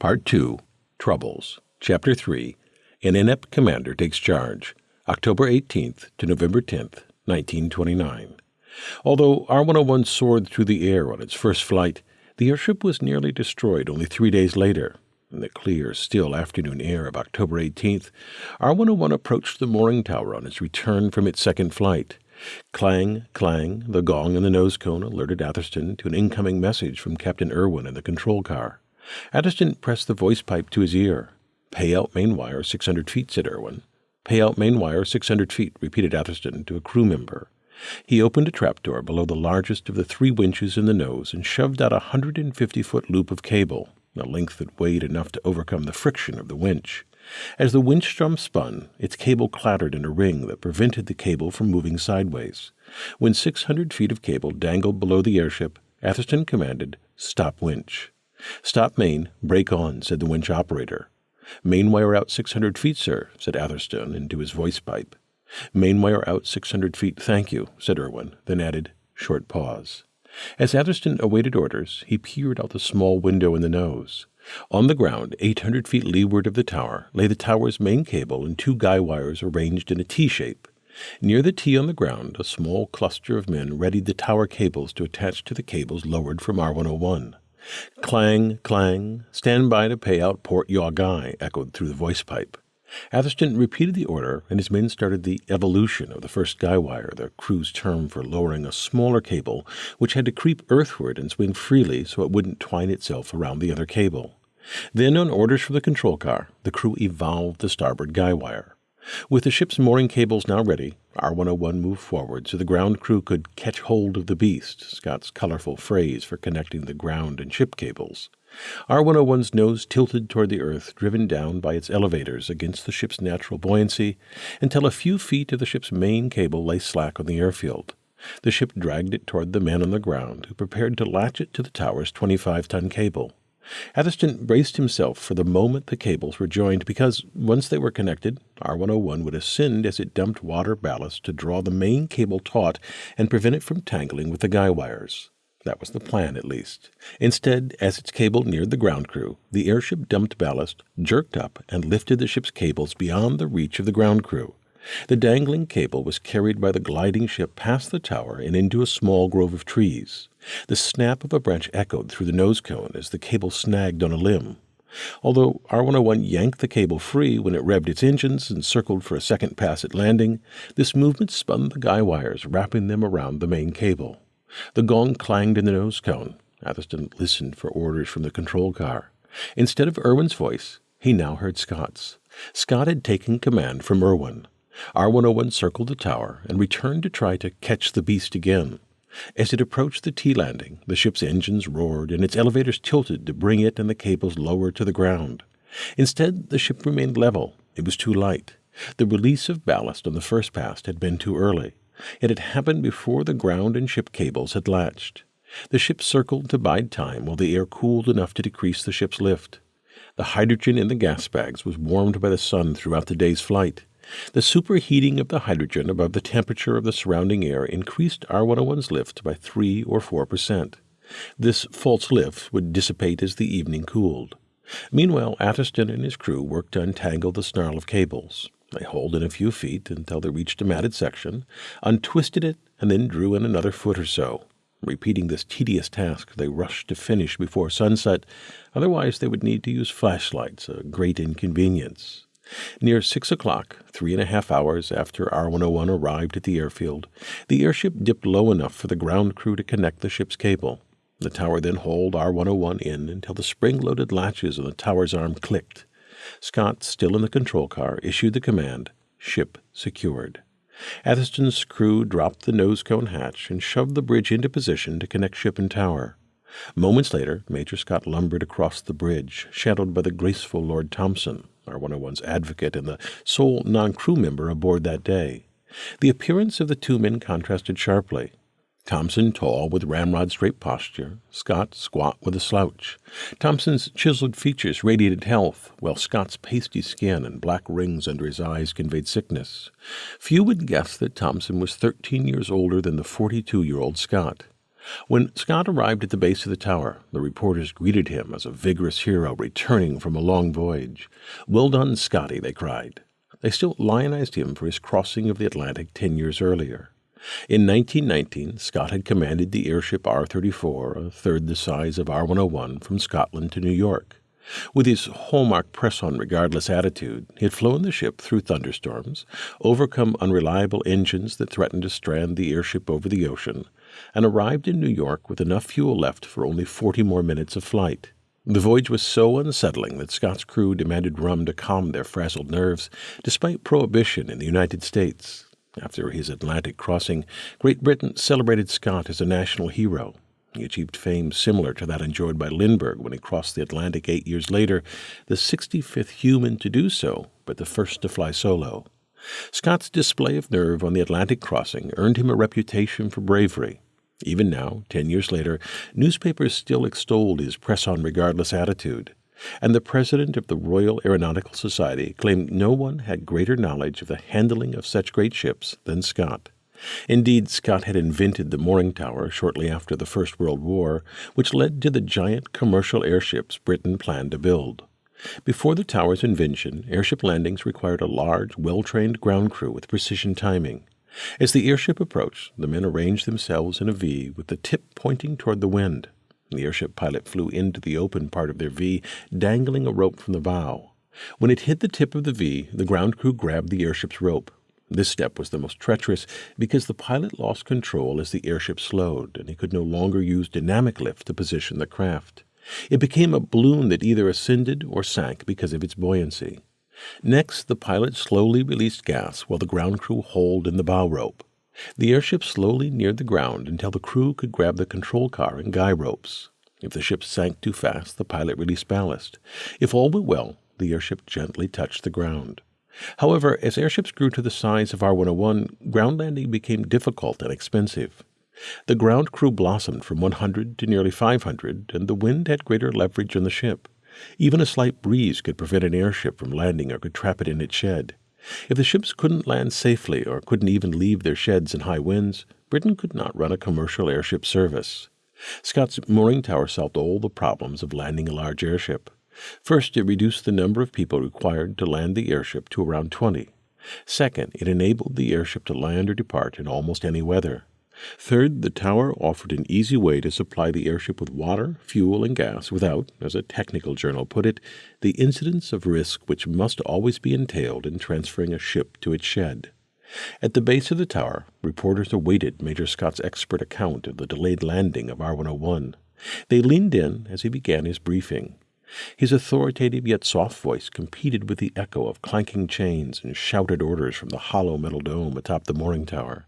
Part 2 Troubles, Chapter 3 An Inept Commander Takes Charge, October 18th to November 10th, 1929. Although R 101 soared through the air on its first flight, the airship was nearly destroyed only three days later. In the clear, still afternoon air of October 18th, R 101 approached the mooring tower on its return from its second flight. Clang, clang, the gong in the nose cone alerted Atherstone to an incoming message from Captain Irwin in the control car. Atherstone pressed the voice pipe to his ear. Pay out main wire 600 feet, said Irwin. Pay out main wire 600 feet, repeated Atherstone to a crew member. He opened a trapdoor below the largest of the three winches in the nose and shoved out a 150 foot loop of cable, a length that weighed enough to overcome the friction of the winch. As the winch drum spun, its cable clattered in a ring that prevented the cable from moving sideways. When 600 feet of cable dangled below the airship, Atherstone commanded, Stop winch. Stop main, brake on, said the winch operator. Main wire out 600 feet, sir, said Atherstone into his voice pipe. Main wire out 600 feet, thank you, said Irwin, then added, short pause. As Atherstone awaited orders, he peered out the small window in the nose. On the ground, 800 feet leeward of the tower, lay the tower's main cable and two guy wires arranged in a T shape. Near the T on the ground, a small cluster of men readied the tower cables to attach to the cables lowered from R101. Clang, clang, stand by to pay out port yaw guy, echoed through the voice pipe. Atherstone repeated the order, and his men started the evolution of the first guy wire, the crew's term for lowering a smaller cable which had to creep earthward and swing freely so it wouldn't twine itself around the other cable. Then, on orders from the control car, the crew evolved the starboard guy wire. With the ship's mooring cables now ready, R101 moved forward so the ground crew could catch hold of the beast, Scott's colorful phrase for connecting the ground and ship cables. R101's nose tilted toward the earth, driven down by its elevators against the ship's natural buoyancy, until a few feet of the ship's main cable lay slack on the airfield. The ship dragged it toward the men on the ground, who prepared to latch it to the tower's 25 ton cable. Atherstone braced himself for the moment the cables were joined because, once they were connected, R101 would ascend as it dumped water ballast to draw the main cable taut and prevent it from tangling with the guy wires. That was the plan, at least. Instead, as its cable neared the ground crew, the airship dumped ballast, jerked up, and lifted the ship's cables beyond the reach of the ground crew. The dangling cable was carried by the gliding ship past the tower and into a small grove of trees. The snap of a branch echoed through the nose cone as the cable snagged on a limb. Although R101 yanked the cable free when it revved its engines and circled for a second pass at landing, this movement spun the guy wires, wrapping them around the main cable. The gong clanged in the nose cone. Atherstone listened for orders from the control car. Instead of Irwin's voice, he now heard Scott's. Scott had taken command from Irwin. R101 circled the tower and returned to try to catch the beast again. As it approached the T landing, the ship's engines roared and its elevators tilted to bring it and the cables lower to the ground. Instead, the ship remained level. It was too light. The release of ballast on the first pass had been too early. It had happened before the ground and ship cables had latched. The ship circled to bide time while the air cooled enough to decrease the ship's lift. The hydrogen in the gas bags was warmed by the sun throughout the day's flight. The superheating of the hydrogen above the temperature of the surrounding air increased R101's lift by 3 or 4 percent. This false lift would dissipate as the evening cooled. Meanwhile, Atherstone and his crew worked to untangle the snarl of cables. They hauled in a few feet until they reached a matted section, untwisted it, and then drew in another foot or so. Repeating this tedious task, they rushed to finish before sunset, otherwise, they would need to use flashlights, a great inconvenience. Near six o'clock, three and a half hours after R 101 arrived at the airfield, the airship dipped low enough for the ground crew to connect the ship's cable. The tower then hauled R 101 in until the spring loaded latches on the tower's arm clicked. Scott, still in the control car, issued the command Ship secured. Atherstone's crew dropped the nose cone hatch and shoved the bridge into position to connect ship and tower. Moments later, Major Scott lumbered across the bridge, shadowed by the graceful Lord Thomson. R101's advocate and the sole non crew member aboard that day. The appearance of the two men contrasted sharply. Thomson tall with ramrod straight posture, Scott squat with a slouch. Thomson's chiseled features radiated health, while Scott's pasty skin and black rings under his eyes conveyed sickness. Few would guess that Thomson was thirteen years older than the forty two year old Scott. When Scott arrived at the base of the tower, the reporters greeted him as a vigorous hero returning from a long voyage. Well done, Scotty, they cried. They still lionized him for his crossing of the Atlantic ten years earlier. In 1919, Scott had commanded the airship R 34, a third the size of R 101, from Scotland to New York. With his hallmark press on regardless attitude, he had flown the ship through thunderstorms, overcome unreliable engines that threatened to strand the airship over the ocean, and arrived in New York with enough fuel left for only 40 more minutes of flight. The voyage was so unsettling that Scott's crew demanded rum to calm their frazzled nerves, despite prohibition in the United States. After his Atlantic crossing, Great Britain celebrated Scott as a national hero. He achieved fame similar to that enjoyed by Lindbergh when he crossed the Atlantic eight years later, the 65th human to do so, but the first to fly solo. Scott's display of nerve on the Atlantic crossing earned him a reputation for bravery. Even now, ten years later, newspapers still extolled his press on regardless attitude and the president of the Royal Aeronautical Society claimed no one had greater knowledge of the handling of such great ships than Scott. Indeed, Scott had invented the mooring tower shortly after the First World War, which led to the giant commercial airships Britain planned to build. Before the tower's invention, airship landings required a large, well trained ground crew with precision timing. As the airship approached, the men arranged themselves in a V with the tip pointing toward the wind. The airship pilot flew into the open part of their V, dangling a rope from the bow. When it hit the tip of the V, the ground crew grabbed the airship's rope. This step was the most treacherous because the pilot lost control as the airship slowed, and he could no longer use dynamic lift to position the craft. It became a balloon that either ascended or sank because of its buoyancy. Next, the pilot slowly released gas while the ground crew hauled in the bow rope. The airship slowly neared the ground until the crew could grab the control car and guy ropes. If the ship sank too fast, the pilot released ballast. If all went well, the airship gently touched the ground. However, as airships grew to the size of R 101, ground landing became difficult and expensive. The ground crew blossomed from 100 to nearly 500, and the wind had greater leverage on the ship. Even a slight breeze could prevent an airship from landing or could trap it in its shed. If the ships couldn't land safely or couldn't even leave their sheds in high winds, Britain could not run a commercial airship service. Scott's mooring tower solved all the problems of landing a large airship. First, it reduced the number of people required to land the airship to around 20. Second, it enabled the airship to land or depart in almost any weather. Third, the tower offered an easy way to supply the airship with water, fuel, and gas without, as a technical journal put it, the incidence of risk which must always be entailed in transferring a ship to its shed. At the base of the tower, reporters awaited Major Scott's expert account of the delayed landing of R 101. They leaned in as he began his briefing. His authoritative yet soft voice competed with the echo of clanking chains and shouted orders from the hollow metal dome atop the mooring tower.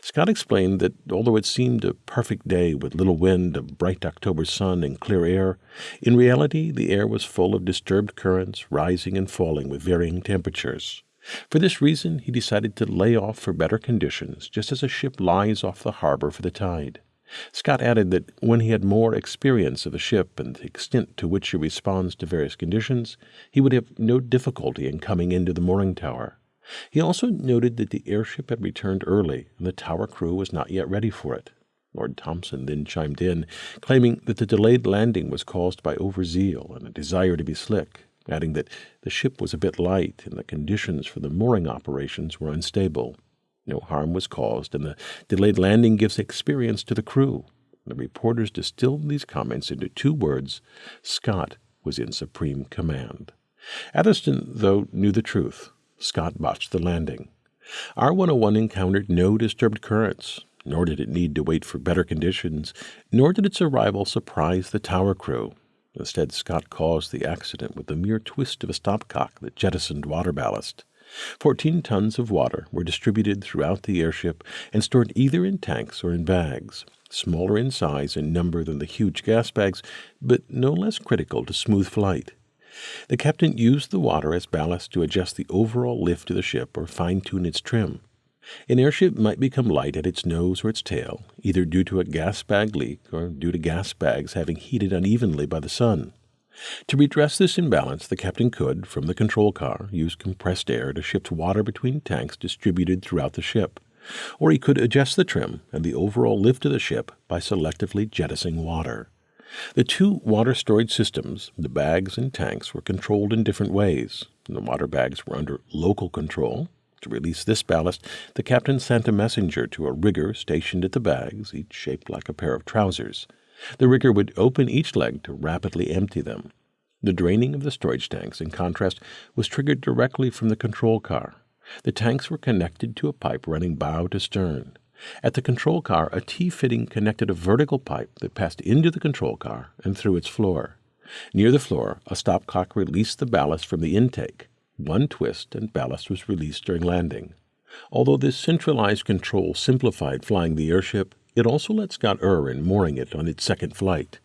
Scott explained that although it seemed a perfect day with little wind, a bright October sun, and clear air, in reality the air was full of disturbed currents rising and falling with varying temperatures. For this reason, he decided to lay off for better conditions, just as a ship lies off the harbor for the tide. Scott added that when he had more experience of a ship and the extent to which she responds to various conditions, he would have no difficulty in coming into the mooring tower. He also noted that the airship had returned early and the tower crew was not yet ready for it. Lord Thomson then chimed in, claiming that the delayed landing was caused by overzeal and a desire to be slick, adding that the ship was a bit light and the conditions for the mooring operations were unstable. No harm was caused, and the delayed landing gives experience to the crew. The reporters distilled these comments into two words Scott was in supreme command. Atherstone, though, knew the truth. Scott botched the landing. R 101 encountered no disturbed currents, nor did it need to wait for better conditions, nor did its arrival surprise the tower crew. Instead, Scott caused the accident with the mere twist of a stopcock that jettisoned water ballast. Fourteen tons of water were distributed throughout the airship and stored either in tanks or in bags, smaller in size and number than the huge gas bags, but no less critical to smooth flight. The captain used the water as ballast to adjust the overall lift of the ship or fine tune its trim. An airship might become light at its nose or its tail, either due to a gas bag leak or due to gas bags having heated unevenly by the sun. To redress this imbalance, the captain could, from the control car, use compressed air to shift water between tanks distributed throughout the ship, or he could adjust the trim and the overall lift of the ship by selectively jettisoning water. The two water storage systems, the bags and tanks, were controlled in different ways. The water bags were under local control. To release this ballast, the captain sent a messenger to a rigger stationed at the bags, each shaped like a pair of trousers. The rigger would open each leg to rapidly empty them. The draining of the storage tanks, in contrast, was triggered directly from the control car. The tanks were connected to a pipe running bow to stern. At the control car, a T fitting connected a vertical pipe that passed into the control car and through its floor. Near the floor, a stopcock released the ballast from the intake. One twist and ballast was released during landing. Although this centralized control simplified flying the airship, it also let Scott Irwin mooring it on its second flight.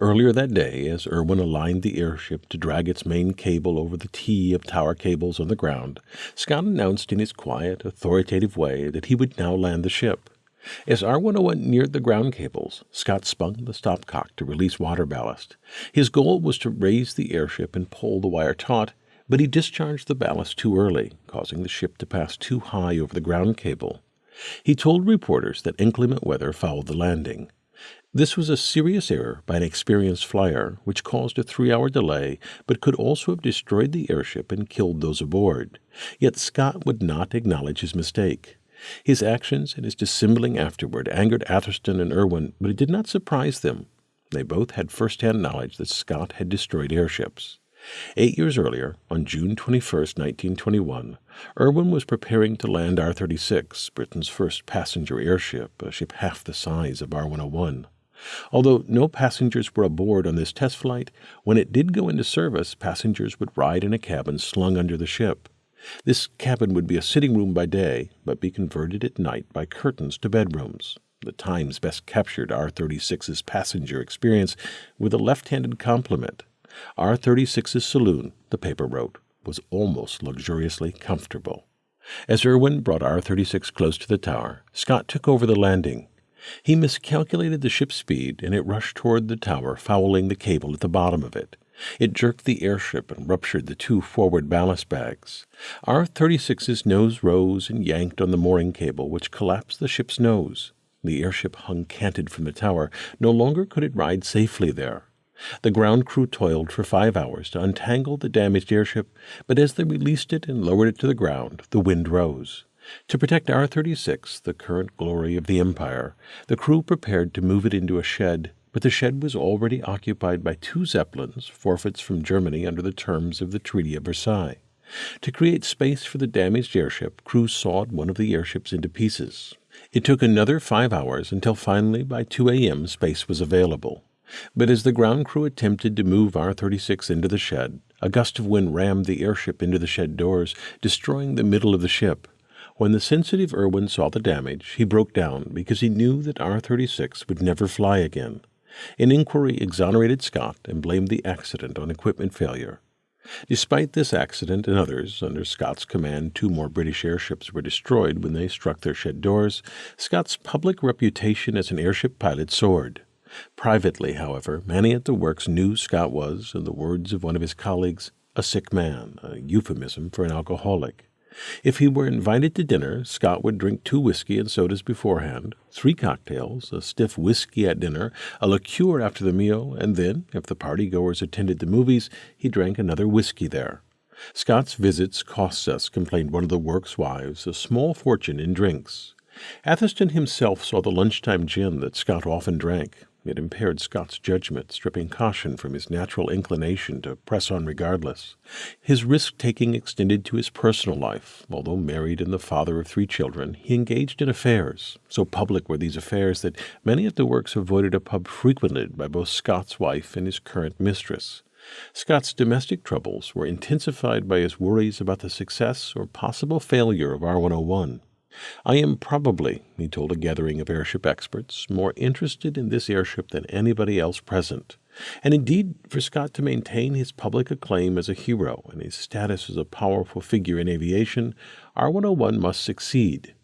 Earlier that day, as Irwin aligned the airship to drag its main cable over the T of tower cables on the ground, Scott announced in his quiet, authoritative way that he would now land the ship. As R101 neared the ground cables, Scott spun the stopcock to release water ballast. His goal was to raise the airship and pull the wire taut, but he discharged the ballast too early, causing the ship to pass too high over the ground cable. He told reporters that inclement weather fouled the landing. This was a serious error by an experienced flyer, which caused a three hour delay, but could also have destroyed the airship and killed those aboard. Yet Scott would not acknowledge his mistake. His actions and his dissembling afterward angered Atherstone and Irwin, but it did not surprise them. They both had first hand knowledge that Scott had destroyed airships. Eight years earlier, on June 21, 1921, Irwin was preparing to land R 36, Britain's first passenger airship, a ship half the size of R 101. Although no passengers were aboard on this test flight, when it did go into service, passengers would ride in a cabin slung under the ship. This cabin would be a sitting room by day, but be converted at night by curtains to bedrooms. The Times best captured R 36's passenger experience with a left handed compliment. R 36's saloon, the paper wrote, was almost luxuriously comfortable. As Irwin brought R 36 close to the tower, Scott took over the landing. He miscalculated the ship's speed, and it rushed toward the tower, fouling the cable at the bottom of it. It jerked the airship and ruptured the two forward ballast bags. R 36's nose rose and yanked on the mooring cable, which collapsed the ship's nose. The airship hung canted from the tower. No longer could it ride safely there. The ground crew toiled for five hours to untangle the damaged airship, but as they released it and lowered it to the ground, the wind rose. To protect R 36, the current glory of the Empire, the crew prepared to move it into a shed, but the shed was already occupied by two Zeppelins, forfeits from Germany under the terms of the Treaty of Versailles. To create space for the damaged airship, crew sawed one of the airships into pieces. It took another five hours until finally by 2 a.m. space was available. But as the ground crew attempted to move R 36 into the shed, a gust of wind rammed the airship into the shed doors, destroying the middle of the ship. When the sensitive Irwin saw the damage, he broke down because he knew that R 36 would never fly again. An inquiry exonerated Scott and blamed the accident on equipment failure. Despite this accident and others, under Scott's command, two more British airships were destroyed when they struck their shed doors. Scott's public reputation as an airship pilot soared. Privately, however, many at the works knew Scott was, in the words of one of his colleagues, a sick man, a euphemism for an alcoholic. If he were invited to dinner, Scott would drink two whiskey and sodas beforehand, three cocktails, a stiff whiskey at dinner, a liqueur after the meal, and then, if the party goers attended the movies, he drank another whiskey there. Scott's visits cost us, complained one of the work's wives, a small fortune in drinks. Atherstone himself saw the lunchtime gin that Scott often drank. It impaired Scott's judgment, stripping caution from his natural inclination to press on regardless. His risk taking extended to his personal life. Although married and the father of three children, he engaged in affairs. So public were these affairs that many at the works avoided a pub frequented by both Scott's wife and his current mistress. Scott's domestic troubles were intensified by his worries about the success or possible failure of R 101. I am probably, he told a gathering of airship experts, more interested in this airship than anybody else present. And indeed, for Scott to maintain his public acclaim as a hero and his status as a powerful figure in aviation, R 101 must succeed.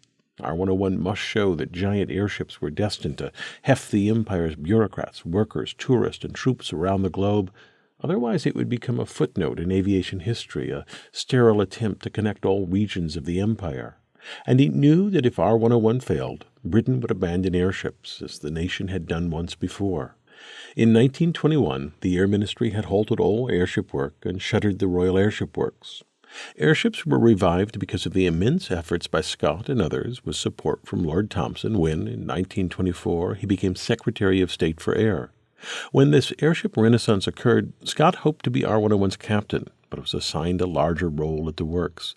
R 101 must show that giant airships were destined to heft the Empire's bureaucrats, workers, tourists, and troops around the globe. Otherwise, it would become a footnote in aviation history, a sterile attempt to connect all regions of the Empire. And he knew that if R 101 failed, Britain would abandon airships, as the nation had done once before. In 1921, the Air Ministry had halted all airship work and shuttered the Royal Airship Works. Airships were revived because of the immense efforts by Scott and others, with support from Lord Thomson when, in 1924, he became Secretary of State for Air. When this airship renaissance occurred, Scott hoped to be R 101's captain, but was assigned a larger role at the works.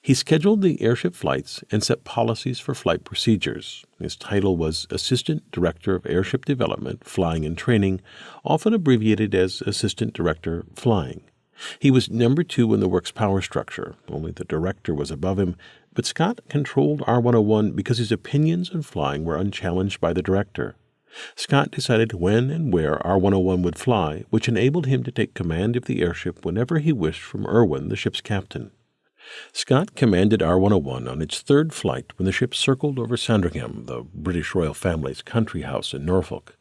He scheduled the airship flights and set policies for flight procedures. His title was Assistant Director of Airship Development, Flying and Training, often abbreviated as Assistant Director Flying. He was number two in the work's power structure, only the director was above him, but Scott controlled R 101 because his opinions on flying were unchallenged by the director. Scott decided when and where R 101 would fly, which enabled him to take command of the airship whenever he wished from Irwin, the ship's captain. Scott commanded R 101 on its third flight when the ship circled over Sandringham, the British royal family's country house in Norfolk.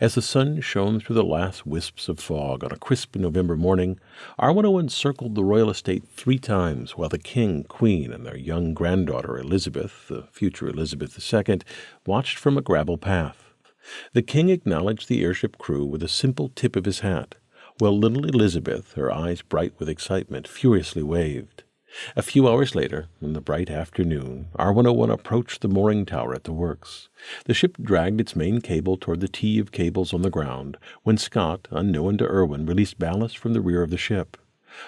As the sun shone through the last wisps of fog on a crisp November morning, R 101 circled the royal estate three times while the king, queen, and their young granddaughter Elizabeth, the future Elizabeth II, watched from a gravel path. The king acknowledged the airship crew with a simple tip of his hat, while little Elizabeth, her eyes bright with excitement, furiously waved. A few hours later, in the bright afternoon, R 101 approached the mooring tower at the works. The ship dragged its main cable toward the T of cables on the ground when Scott, unknown to Irwin, released ballast from the rear of the ship.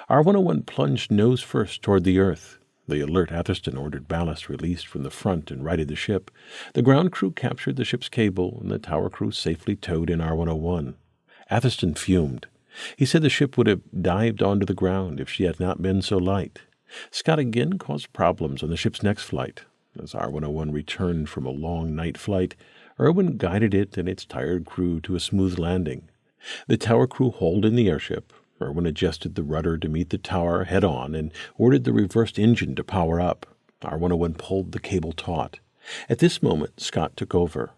R 101 plunged nose first toward the earth. The alert Atherstone ordered ballast released from the front and righted the ship. The ground crew captured the ship's cable, and the tower crew safely towed in R 101. Atherstone fumed. He said the ship would have dived onto the ground if she had not been so light. Scott again caused problems on the ship's next flight. As R 101 returned from a long night flight, Irwin guided it and its tired crew to a smooth landing. The tower crew hauled in the airship, Irwin adjusted the rudder to meet the tower head on and ordered the reversed engine to power up. R 101 pulled the cable taut. At this moment, Scott took over.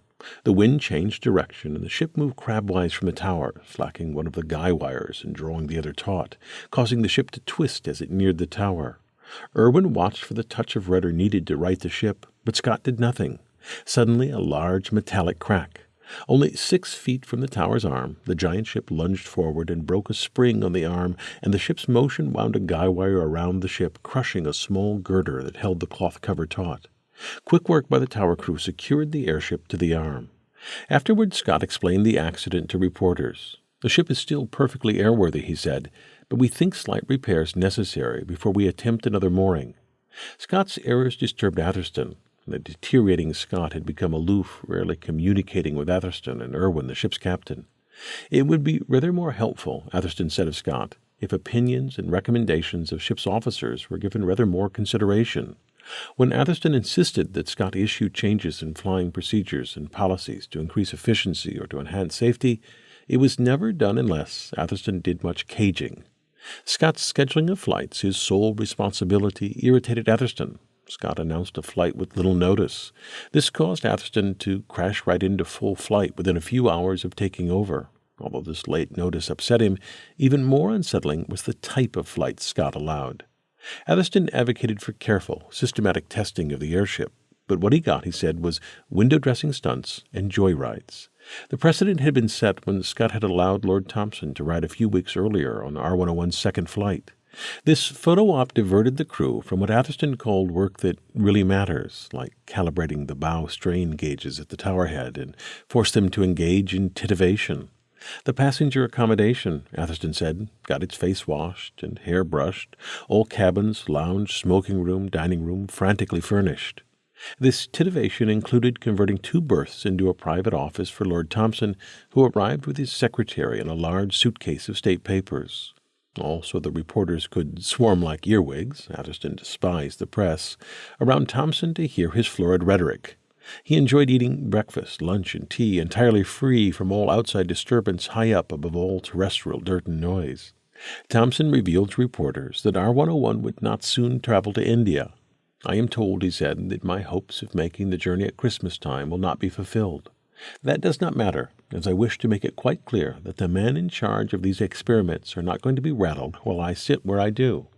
The wind changed direction, and the ship moved crabwise from the tower, slacking one of the guy wires and drawing the other taut, causing the ship to twist as it neared the tower. Irwin watched for the touch of rudder needed to right the ship, but Scott did nothing. Suddenly, a large metallic crack. Only six feet from the tower's arm, the giant ship lunged forward and broke a spring on the arm, and the ship's motion wound a guy wire around the ship, crushing a small girder that held the cloth cover taut. Quick work by the tower crew secured the airship to the arm. Afterward, Scott explained the accident to reporters. The ship is still perfectly airworthy, he said, but we think slight repairs necessary before we attempt another mooring. Scott's errors disturbed Atherstone, the deteriorating Scott had become aloof, rarely communicating with Atherstone and Irwin, the ship's captain. It would be rather more helpful, Atherstone said of Scott, if opinions and recommendations of ship's officers were given rather more consideration. When Atherstone insisted that Scott issue changes in flying procedures and policies to increase efficiency or to enhance safety, it was never done unless Atherstone did much caging. Scott's scheduling of flights, his sole responsibility, irritated Atherstone, Scott announced a flight with little notice. This caused Atherstone to crash right into full flight within a few hours of taking over. Although this late notice upset him, even more unsettling was the type of flight Scott allowed. Atherstone advocated for careful, systematic testing of the airship, but what he got, he said, was window dressing stunts and joyrides. The precedent had been set when Scott had allowed Lord Thomson to ride a few weeks earlier on R 101's second flight. This photo op diverted the crew from what Atherstone called work that really matters, like calibrating the bow strain gauges at the tower head, and forced them to engage in titivation. The passenger accommodation, Atherstone said, got its face washed and hair brushed, all cabins, lounge, smoking room, dining room frantically furnished. This titivation included converting two berths into a private office for Lord Thomson, who arrived with his secretary and a large suitcase of state papers. Also, the reporters could swarm like earwigs, Atherstone despised the press, around Thomson to hear his florid rhetoric. He enjoyed eating breakfast, lunch, and tea entirely free from all outside disturbance high up above all terrestrial dirt and noise. Thomson revealed to reporters that R 101 would not soon travel to India. I am told, he said, that my hopes of making the journey at Christmas time will not be fulfilled. That does not matter, as I wish to make it quite clear that the men in charge of these experiments are not going to be rattled while I sit where I do.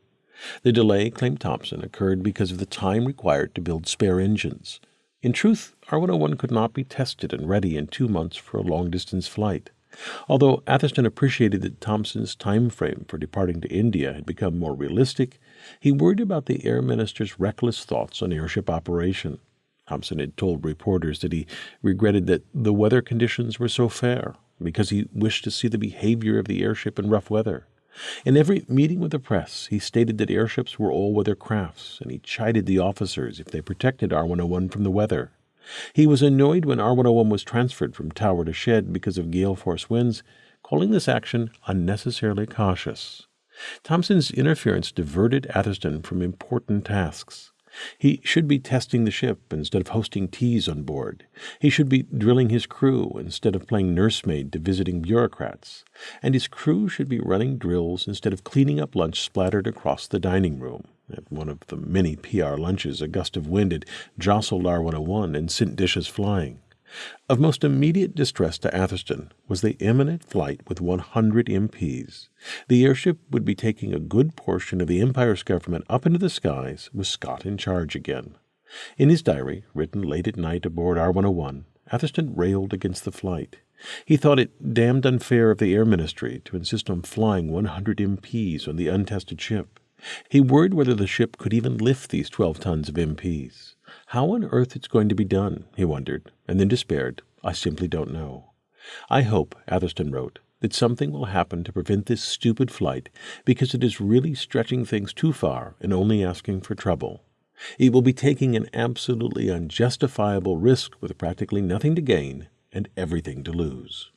The delay, claimed Thomson, occurred because of the time required to build spare engines. In truth, R 101 could not be tested and ready in two months for a long distance flight. Although Atherstone appreciated that Thomson's time frame for departing to India had become more realistic, he worried about the Air Minister's reckless thoughts on airship operation. Thomson had told reporters that he regretted that the weather conditions were so fair because he wished to see the behavior of the airship in rough weather. In every meeting with the press, he stated that airships were all weather crafts, and he chided the officers if they protected R 101 from the weather. He was annoyed when R 101 was transferred from tower to shed because of gale force winds, calling this action unnecessarily cautious. Thomson's interference diverted Atherstone from important tasks. He should be testing the ship instead of hosting teas on board. He should be drilling his crew instead of playing nursemaid to visiting bureaucrats. And his crew should be running drills instead of cleaning up lunch splattered across the dining room. At one of the many PR lunches, a gust of wind had jostled R 101 and sent dishes flying. Of most immediate distress to Atherstone was the imminent flight with 100 MPs. The airship would be taking a good portion of the Empire's government up into the skies with Scott in charge again. In his diary, written late at night aboard R 101, Atherstone railed against the flight. He thought it damned unfair of the Air Ministry to insist on flying 100 MPs on the untested ship. He worried whether the ship could even lift these 12 tons of MPs. How on earth it's going to be done, he wondered, and then despaired. I simply don't know. I hope, Atherstone wrote, that something will happen to prevent this stupid flight because it is really stretching things too far and only asking for trouble. It will be taking an absolutely unjustifiable risk with practically nothing to gain and everything to lose.